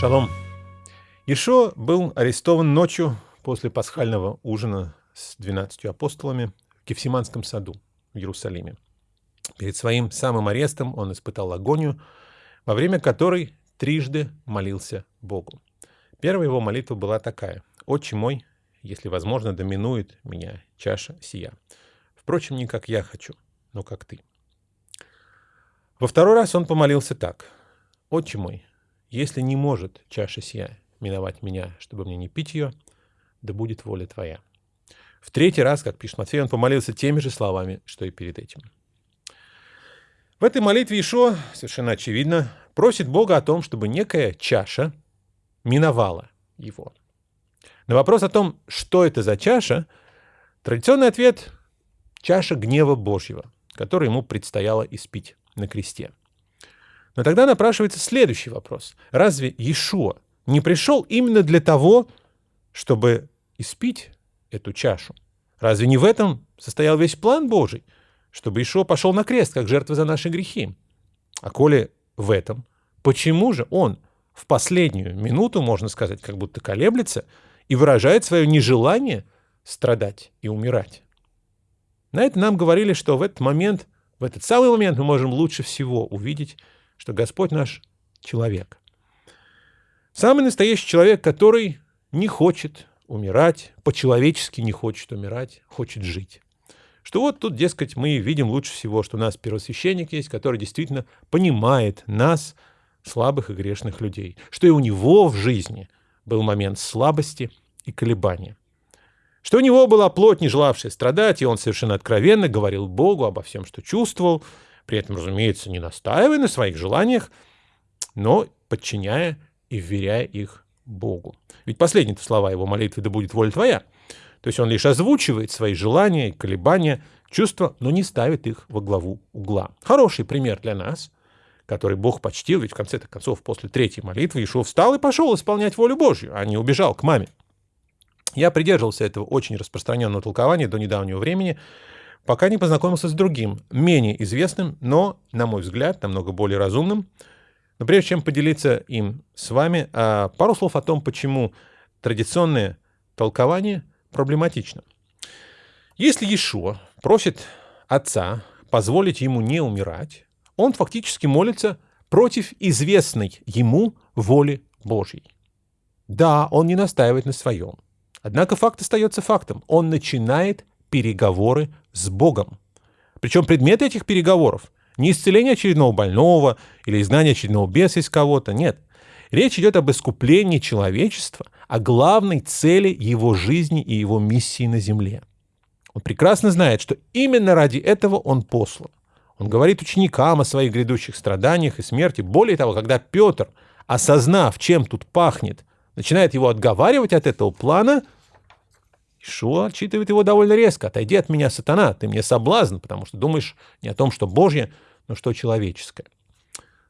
Шалом. Ишо был арестован ночью после пасхального ужина с двенадцатью апостолами в Кефсиманском саду в Иерусалиме. Перед своим самым арестом он испытал агонию, во время которой трижды молился Богу. Первая его молитва была такая. «Отче мой, если возможно, доминует меня чаша сия. Впрочем, не как я хочу, но как ты». Во второй раз он помолился так. «Отче мой, если не может чаша сия миновать меня, чтобы мне не пить ее, да будет воля твоя». В третий раз, как пишет Матфей, он помолился теми же словами, что и перед этим. В этой молитве Ишо, совершенно очевидно, просит Бога о том, чтобы некая чаша миновала его. На вопрос о том, что это за чаша, традиционный ответ – чаша гнева Божьего, который ему предстояло испить на кресте. Но тогда напрашивается следующий вопрос. Разве Иешуа не пришел именно для того, чтобы испить эту чашу? Разве не в этом состоял весь план Божий, чтобы Ишо пошел на крест, как жертва за наши грехи? А коли в этом, почему же он в последнюю минуту, можно сказать, как будто колеблется и выражает свое нежелание страдать и умирать? На это нам говорили, что в этот момент, в этот самый момент мы можем лучше всего увидеть, что Господь наш человек. Самый настоящий человек, который не хочет умирать, по-человечески не хочет умирать, хочет жить. Что вот тут, дескать, мы видим лучше всего, что у нас первосвященник есть, который действительно понимает нас, слабых и грешных людей. Что и у него в жизни был момент слабости и колебания. Что у него была плоть, не желавшая страдать, и он совершенно откровенно говорил Богу обо всем, что чувствовал, при этом, разумеется, не настаивая на своих желаниях, но подчиняя и вверяя их Богу. Ведь последние слова его молитвы «Да будет воля твоя». То есть он лишь озвучивает свои желания колебания, чувства, но не ставит их во главу угла. Хороший пример для нас, который Бог почтил, ведь в конце концов после третьей молитвы Ишуа встал и пошел исполнять волю Божью, а не убежал к маме. Я придерживался этого очень распространенного толкования до недавнего времени, пока не познакомился с другим, менее известным, но, на мой взгляд, намного более разумным, но прежде чем поделиться им с вами, а, пару слов о том, почему традиционное толкование проблематично. Если Иешуа просит Отца позволить ему не умирать, он фактически молится против известной ему воли Божьей. Да, он не настаивает на своем. Однако факт остается фактом. Он начинает переговоры с Богом. Причем предмет этих переговоров не исцеление очередного больного или изгнание очередного беса из кого-то, нет. Речь идет об искуплении человечества, о главной цели его жизни и его миссии на земле. Он прекрасно знает, что именно ради этого он послан. Он говорит ученикам о своих грядущих страданиях и смерти. Более того, когда Петр, осознав, чем тут пахнет, начинает его отговаривать от этого плана, Ишуа отчитывает его довольно резко. «Отойди от меня, сатана, ты мне соблазн, потому что думаешь не о том, что Божье, но что человеческое.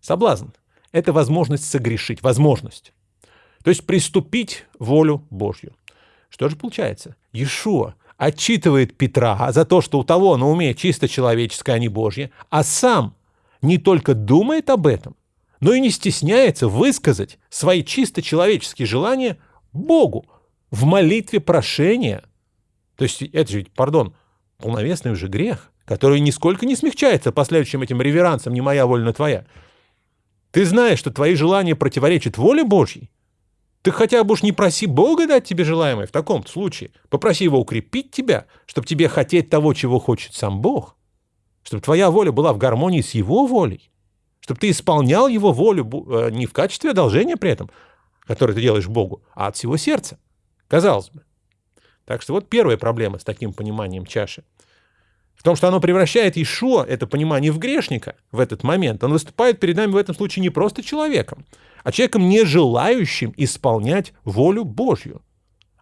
Соблазн — это возможность согрешить, возможность. То есть приступить волю Божью. Что же получается? Иешуа отчитывает Петра за то, что у того на уме чисто человеческое, а не Божье, а сам не только думает об этом, но и не стесняется высказать свои чисто человеческие желания Богу в молитве прошения. То есть это же, пардон, полновесный уже грех который нисколько не смягчается последующим этим реверансом «не моя воля, но твоя». Ты знаешь, что твои желания противоречат воле Божьей? Ты хотя бы уж не проси Бога дать тебе желаемое в таком случае. Попроси Его укрепить тебя, чтобы тебе хотеть того, чего хочет сам Бог. Чтобы твоя воля была в гармонии с Его волей. Чтобы ты исполнял Его волю э, не в качестве одолжения при этом, которое ты делаешь Богу, а от всего сердца. Казалось бы. Так что вот первая проблема с таким пониманием чаши – в том, что оно превращает Ишуа, это понимание, в грешника в этот момент. Он выступает перед нами в этом случае не просто человеком, а человеком, не желающим исполнять волю Божью.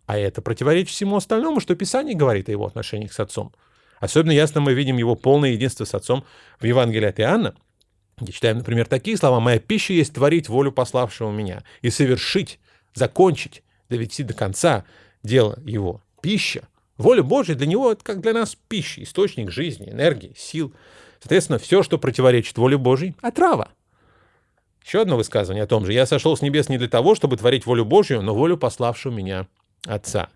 А это противоречит всему остальному, что Писание говорит о его отношениях с Отцом. Особенно ясно мы видим его полное единство с Отцом в Евангелии от Иоанна, где читаем, например, такие слова «Моя пища есть творить волю пославшего меня и совершить, закончить, довести до конца дело его». Пища Воля Божья для него это как для нас пища, источник жизни, энергии, сил. Соответственно, все, что противоречит воле Божьей, отрава. Еще одно высказывание о том же. «Я сошел с небес не для того, чтобы творить волю Божью, но волю пославшего меня Отца».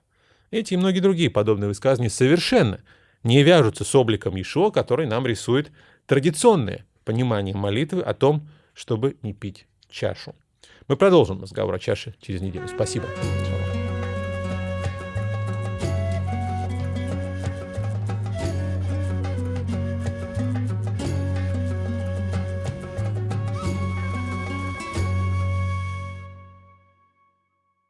Эти и многие другие подобные высказывания совершенно не вяжутся с обликом Ишуа, который нам рисует традиционное понимание молитвы о том, чтобы не пить чашу. Мы продолжим разговор о чаше через неделю. Спасибо.